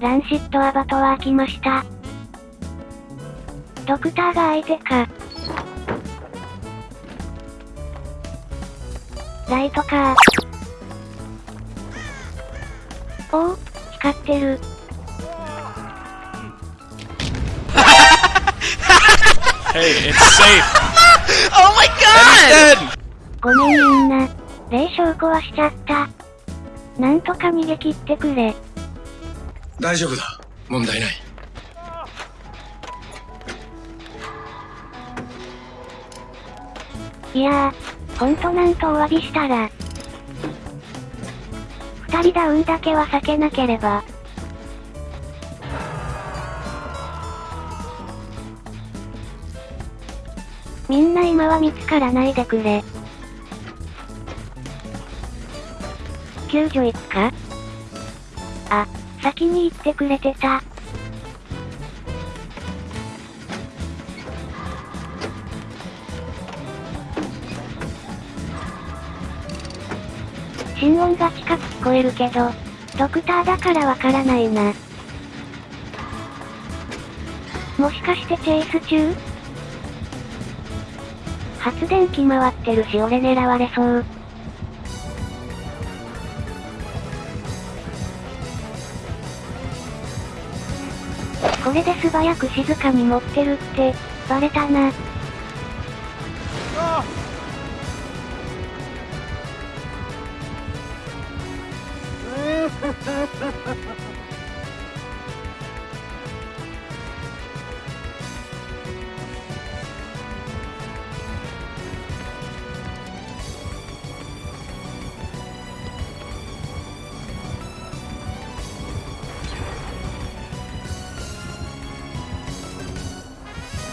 ランシットアバトは開きました。ドクターが相手か。ライトかおお、光ってる。Hey, it's safe. Oh my god! ごめんみんな。霊障壊しちゃった。なんとか逃げ切ってくれ。大丈夫だ問題ないいやー、ほんとなんとお詫びしたら。二人ダウンだけは避けなければ。みんな今は見つからないでくれ。救助行くか？あ、先に行ってくれてた。心音が近く聞こえるけど、ドクターだからわからないな。もしかしてチェイス中？発電機回ってるし俺狙われそう。これで素早く静かに持ってるって、バレたな。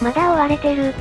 まだ追われてる。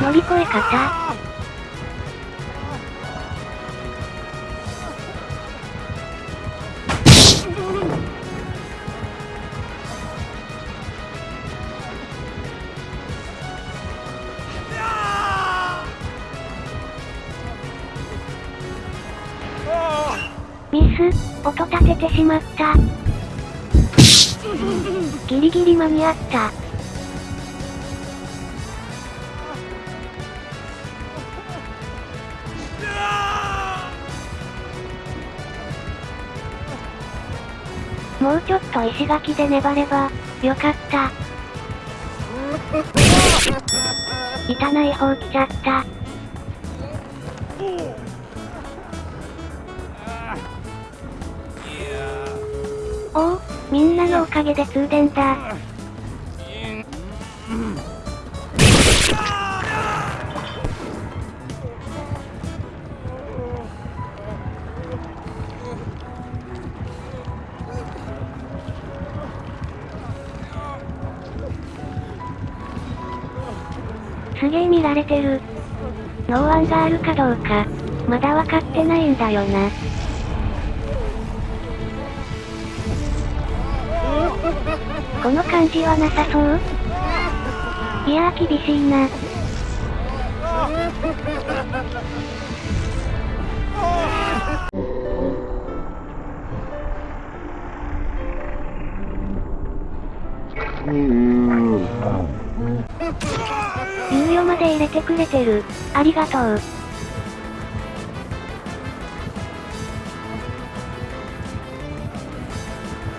乗り越え方ミス、音立ててしまった。ギリギリ間に合った。もうちょっと石垣で粘れば、よかった。板ない方来ちゃった。おお、みんなのおかげで通電だ。すげえ見られてる。ノーワンがあるかどうか、まだわかってないんだよな。この感じはなさそう？いやー厳しいな。猶予まで入れてくれてる。ありがとう。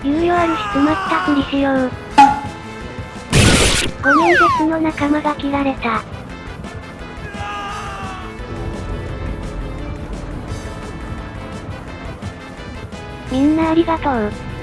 猶予あるし詰まったふりしよう。ごめん別の仲間が切られた。みんなありがとう。